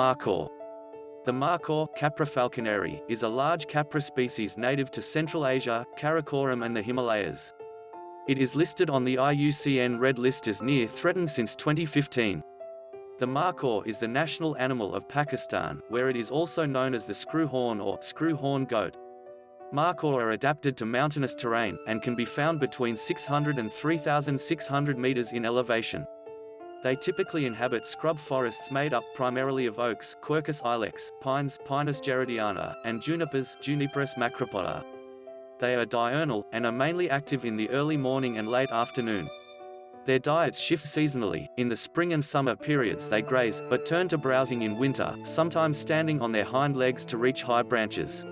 Markhor. The markhor, Capra falconeri, is a large capra species native to Central Asia, Karakoram and the Himalayas. It is listed on the IUCN Red List as near threatened since 2015. The markhor is the national animal of Pakistan, where it is also known as the screw-horn or screw-horn goat. Markhor are adapted to mountainous terrain, and can be found between 600 and 3,600 meters in elevation. They typically inhabit scrub forests made up primarily of oaks Quercus ilex, pines Pinus gerardiana, and junipers Juniperus macropoda. They are diurnal, and are mainly active in the early morning and late afternoon. Their diets shift seasonally, in the spring and summer periods they graze, but turn to browsing in winter, sometimes standing on their hind legs to reach high branches.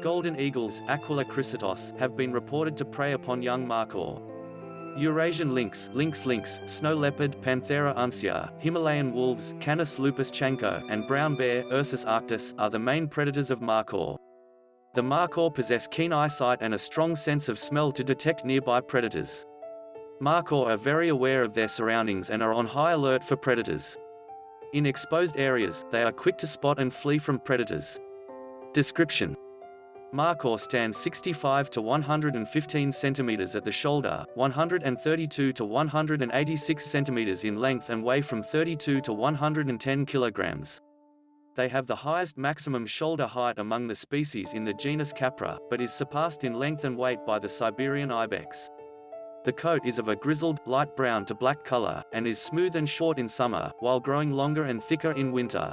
Golden eagles Aquila chrysaetos, have been reported to prey upon young markhor. Eurasian lynx, lynx lynx, snow leopard, Panthera uncia, Himalayan wolves, Canis lupus chanco, and brown bear, Ursus arctos, are the main predators of markhor. The markhor possess keen eyesight and a strong sense of smell to detect nearby predators. Markhor are very aware of their surroundings and are on high alert for predators. In exposed areas, they are quick to spot and flee from predators. Description Markhor stands 65 to 115 centimeters at the shoulder, 132 to 186 centimeters in length and weigh from 32 to 110 kilograms. They have the highest maximum shoulder height among the species in the genus Capra, but is surpassed in length and weight by the Siberian ibex. The coat is of a grizzled, light brown to black color, and is smooth and short in summer, while growing longer and thicker in winter.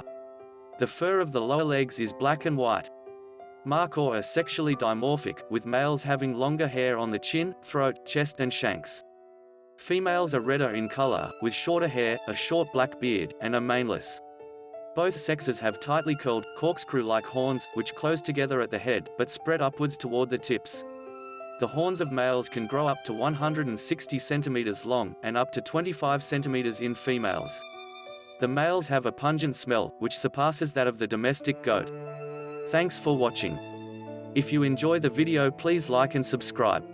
The fur of the lower legs is black and white. Markhor are sexually dimorphic, with males having longer hair on the chin, throat, chest and shanks. Females are redder in color, with shorter hair, a short black beard, and are maneless. Both sexes have tightly curled, corkscrew-like horns, which close together at the head, but spread upwards toward the tips. The horns of males can grow up to 160 centimeters long, and up to 25 centimeters in females. The males have a pungent smell, which surpasses that of the domestic goat. Thanks for watching. If you enjoy the video please like and subscribe.